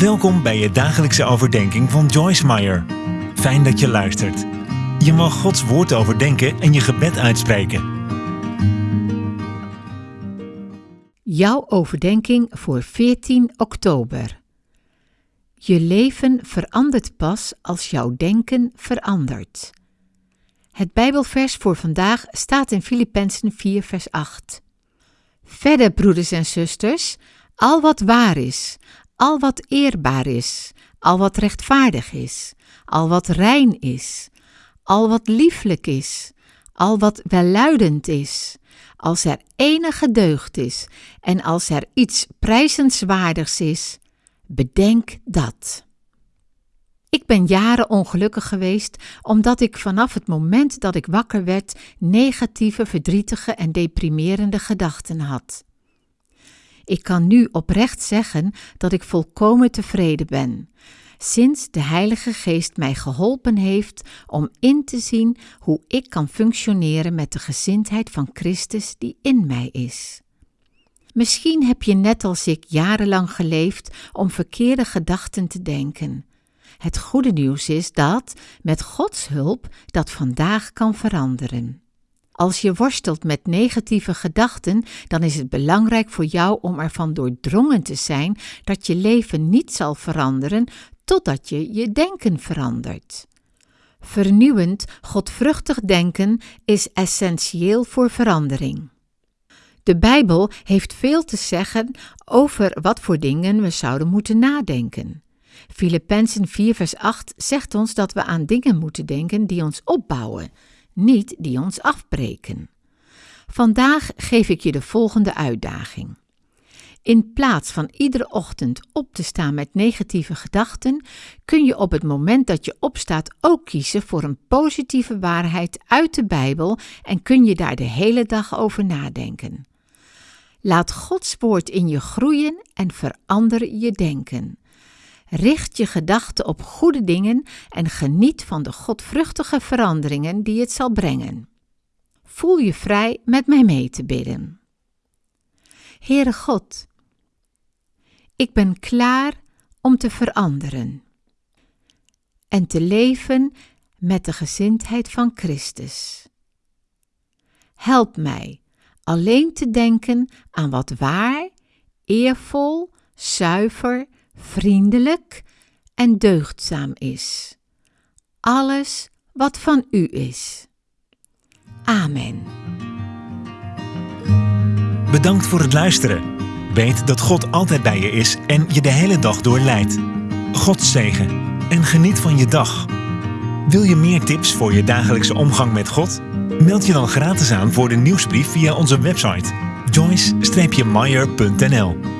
Welkom bij je dagelijkse overdenking van Joyce Meyer. Fijn dat je luistert. Je mag Gods woord overdenken en je gebed uitspreken. Jouw overdenking voor 14 oktober. Je leven verandert pas als jouw denken verandert. Het Bijbelvers voor vandaag staat in Filippenzen 4, vers 8. Verder, broeders en zusters, al wat waar is, al wat eerbaar is, al wat rechtvaardig is, al wat rein is, al wat lieflijk is, al wat welluidend is, als er enige deugd is en als er iets prijzenswaardigs is, bedenk dat. Ik ben jaren ongelukkig geweest omdat ik vanaf het moment dat ik wakker werd negatieve, verdrietige en deprimerende gedachten had. Ik kan nu oprecht zeggen dat ik volkomen tevreden ben, sinds de Heilige Geest mij geholpen heeft om in te zien hoe ik kan functioneren met de gezindheid van Christus die in mij is. Misschien heb je net als ik jarenlang geleefd om verkeerde gedachten te denken. Het goede nieuws is dat, met Gods hulp, dat vandaag kan veranderen. Als je worstelt met negatieve gedachten, dan is het belangrijk voor jou om ervan doordrongen te zijn dat je leven niet zal veranderen totdat je je denken verandert. Vernieuwend, godvruchtig denken is essentieel voor verandering. De Bijbel heeft veel te zeggen over wat voor dingen we zouden moeten nadenken. Filippenzen 4 vers 8 zegt ons dat we aan dingen moeten denken die ons opbouwen, niet die ons afbreken. Vandaag geef ik je de volgende uitdaging. In plaats van iedere ochtend op te staan met negatieve gedachten, kun je op het moment dat je opstaat ook kiezen voor een positieve waarheid uit de Bijbel en kun je daar de hele dag over nadenken. Laat Gods woord in je groeien en verander je denken. Richt je gedachten op goede dingen en geniet van de godvruchtige veranderingen die het zal brengen. Voel je vrij met mij mee te bidden. Heere God, ik ben klaar om te veranderen en te leven met de gezindheid van Christus. Help mij alleen te denken aan wat waar, eervol, zuiver, vriendelijk en deugdzaam is. Alles wat van u is. Amen. Bedankt voor het luisteren. Weet dat God altijd bij je is en je de hele dag door leidt. God zegen en geniet van je dag. Wil je meer tips voor je dagelijkse omgang met God? Meld je dan gratis aan voor de nieuwsbrief via onze website joyce-meyer.nl